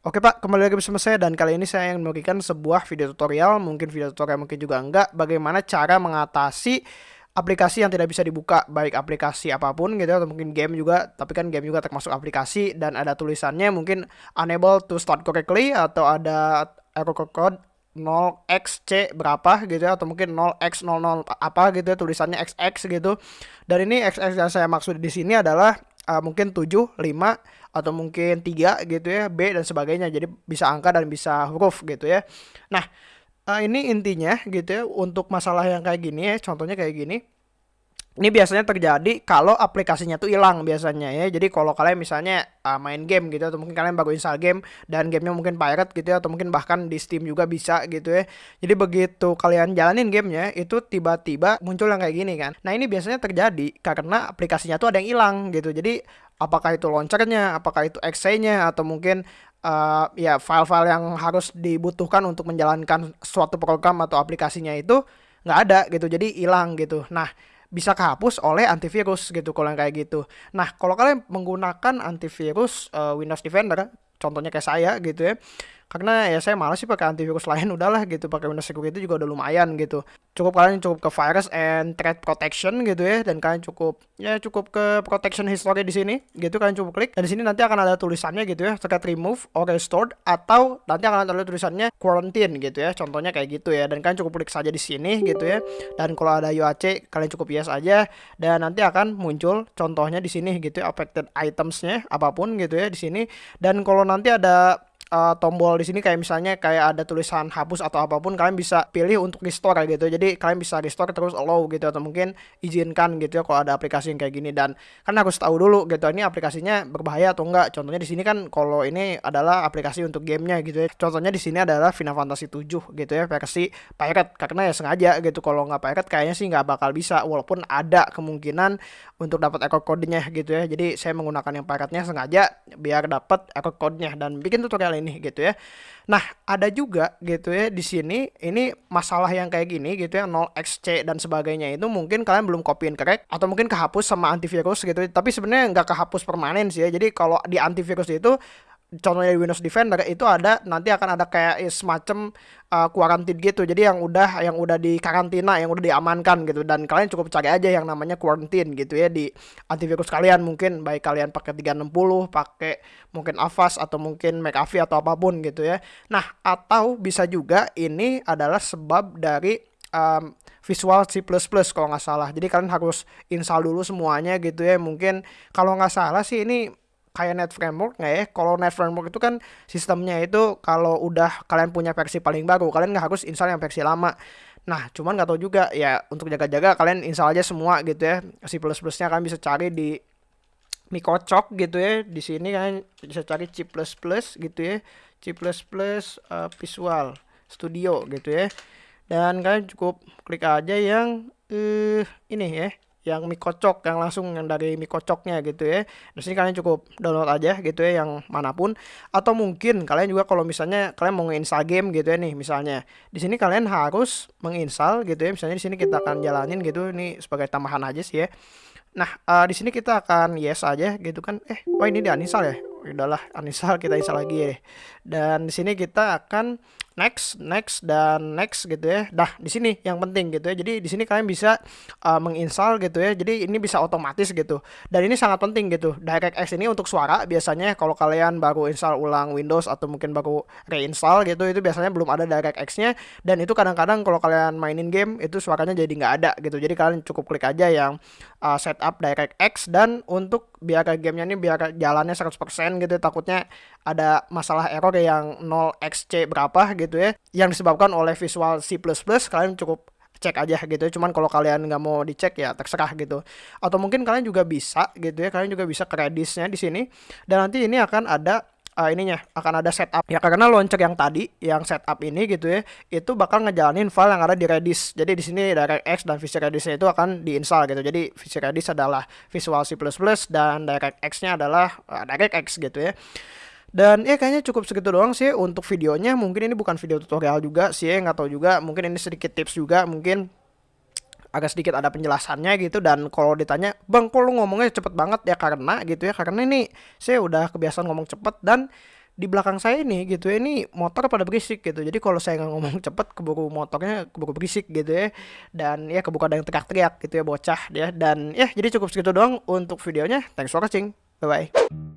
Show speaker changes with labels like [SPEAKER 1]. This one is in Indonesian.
[SPEAKER 1] Oke Pak, kembali lagi bersama saya dan kali ini saya ingin memberikan sebuah video tutorial, mungkin video tutorial mungkin juga enggak, bagaimana cara mengatasi aplikasi yang tidak bisa dibuka, baik aplikasi apa pun gitu atau mungkin game juga, tapi kan game juga termasuk aplikasi dan ada tulisannya mungkin unable to start correctly atau ada error code 0xc berapa gitu ya atau mungkin 0x00 apa gitu ya tulisannya xx gitu. Dan ini xx yang saya maksud di sini adalah uh, mungkin 7, 5 atau mungkin 3 gitu ya, B dan sebagainya. Jadi bisa angka dan bisa huruf gitu ya. Nah, uh, ini intinya gitu ya untuk masalah yang kayak gini ya, contohnya kayak gini. Ini biasanya terjadi kalau aplikasinya tuh hilang biasanya ya. Jadi kalau kalian misalnya uh, main game gitu atau mungkin kalian baru install game dan gamenya mungkin pirate gitu ya atau mungkin bahkan di Steam juga bisa gitu ya. Jadi begitu kalian jalanin gamenya itu tiba-tiba muncul yang kayak gini kan. Nah ini biasanya terjadi karena aplikasinya tuh ada yang hilang gitu. Jadi apakah itu launchernya, apakah itu exe-nya atau mungkin uh, ya file-file yang harus dibutuhkan untuk menjalankan suatu program atau aplikasinya itu nggak ada gitu. Jadi hilang gitu. Nah bisa kehapus oleh antivirus gitu kalau yang kayak gitu. Nah, kalau kalian menggunakan antivirus uh, Windows Defender, contohnya kayak saya gitu ya, karena ya saya malas sih pakai antivirus lain udahlah gitu. Pakai Windows Security juga udah lumayan gitu. Cukup kalian cukup ke virus and threat protection gitu ya. Dan kalian cukup ya cukup ke protection history di sini gitu. Kalian cukup klik. Dan di sini nanti akan ada tulisannya gitu ya. Terkait remove or restored. Atau nanti akan ada tulisannya quarantine gitu ya. Contohnya kayak gitu ya. Dan kalian cukup klik saja di sini gitu ya. Dan kalau ada UAC kalian cukup yes aja. Dan nanti akan muncul contohnya di sini gitu ya. Affected itemsnya apa pun gitu ya di sini. Dan kalau nanti ada uh, tombol di sini kayak misalnya kayak ada tulisan hapus atau apa pun kalian bisa pilih untuk restore gitu. Jadi kalian bisa restore terus allow gitu atau mungkin izinkan gitu ya kalau ada aplikasi yang kayak gini. Dan kan harus tahu dulu gitu ini aplikasinya berbahaya atau enggak. Contohnya di sini kan kalau ini adalah aplikasi untuk gamenya gitu ya. Contohnya di sini adalah Final Fantasy 7 gitu ya versi pirate. Karena ya sengaja gitu kalau nggak pirate kayaknya sih nggak bakal bisa walaupun ada kemungkinan untuk dapat echo code-nya gitu ya. Jadi saya menggunakan yang pirate-nya sengaja biar dapat echo code-nya. Dan bikin tutorial ini gitu ya. Nah, ada juga gitu ya di sini ini masalah yang kayak gini gitu ya 0xc dan sebagainya itu mungkin kalian belum copy and correct atau mungkin kehapus sama antivirus gitu. Tapi sebenarnya nggak kehapus permanen sih ya. Jadi kalau di antivirus itu contohnya Windows Defender itu ada nanti akan ada kayak semacam uh, quarantine gitu. Jadi yang udah yang udah di karantina, yang udah diamankan gitu dan kalian cukup cari aja yang namanya quarantine gitu ya di antivirus kalian mungkin baik kalian pakai 360, pakai mungkin Avast atau mungkin McAfee atau apa pun gitu ya. Nah, atau bisa juga ini adalah sebab dari um, Visual C++ kalau nggak salah. Jadi kalian harus install dulu semuanya gitu ya. Mungkin kalau nggak salah sih ini kayak net framework nggak ya? Kalau net framework itu kan sistemnya itu kalau udah kalian punya versi paling baru, kalian nggak harus install yang versi lama. Nah, cuman nggak tahu juga ya untuk jaga-jaga kalian install aja semua gitu ya. C++-nya kalian bisa cari di Mikocok gitu ya. Di sini kalian bisa cari C++ gitu ya. C++ uh, Visual Studio gitu ya. Dan kalian cukup klik aja yang uh, ini ya yang mie kocok yang langsung yang dari mie kocoknya gitu ya. Di sini kalian cukup download aja gitu ya yang mana pun atau mungkin kalian juga kalau misalnya kalian mau nginstal game gitu ya nih misalnya. Di sini kalian harus menginstal gitu ya. Misalnya di sini kita akan jalanin gitu ini sebagai tambahan aja sih ya. Nah, uh, di sini kita akan yes aja gitu kan. Eh, wah ini di uninstall ya. Udahlah, uninstall kita install lagi ya. Dan di sini kita akan next, next dan next gitu ya. Nah, di sini yang penting gitu ya. Jadi di sini kalian bisa uh, menginstal gitu ya. Jadi ini bisa otomatis gitu. Dan ini sangat penting gitu. DirectX ini untuk suara biasanya kalau kalian baru install ulang Windows atau mungkin baru reinstall gitu itu biasanya belum ada DirectX-nya dan itu kadang-kadang kalau kalian mainin game itu suaranya jadi nggak ada gitu. Jadi kalian cukup klik aja yang uh, setup DirectX dan untuk biar gamenya ini biar jalannya 100% gitu takutnya ada masalah error yang 0xc berapa gitu ya. Yang disebabkan oleh Visual C++ kalian cukup cek aja gitu. Ya cuman kalau kalian nggak mau dicek ya terserah gitu. Atau mungkin kalian juga bisa gitu ya. Kalian juga bisa kredisnya di sini. Dan nanti ini akan ada uh, ininya akan ada setup. Ya karena launcher yang tadi yang setup ini gitu ya itu bakal ngejalanin file yang ada di Redis. Jadi di sini DirectX dan Visual Redis itu akan diinstal gitu. Jadi Visual Redis adalah Visual C++ dan DirectX-nya adalah uh, DirectX gitu ya dan ya kayaknya cukup segitu doang sih untuk videonya. Mungkin ini bukan video tutorial juga sih, nggak tahu juga. Mungkin ini sedikit tips juga, mungkin agak sedikit ada penjelasannya gitu. Dan kalau ditanya bang kok lu ngomongnya cepet banget? Ya karena gitu ya karena ini saya udah kebiasaan ngomong cepet dan di belakang saya ini gitu ya ini motor pada berisik gitu. Jadi kalau saya nggak ngomong cepet keburu motornya keburu berisik gitu ya. Dan ya keburu ada yang teriak-teriak gitu ya bocah ya. Dan ya jadi cukup segitu doang untuk videonya. Thanks for watching. Bye bye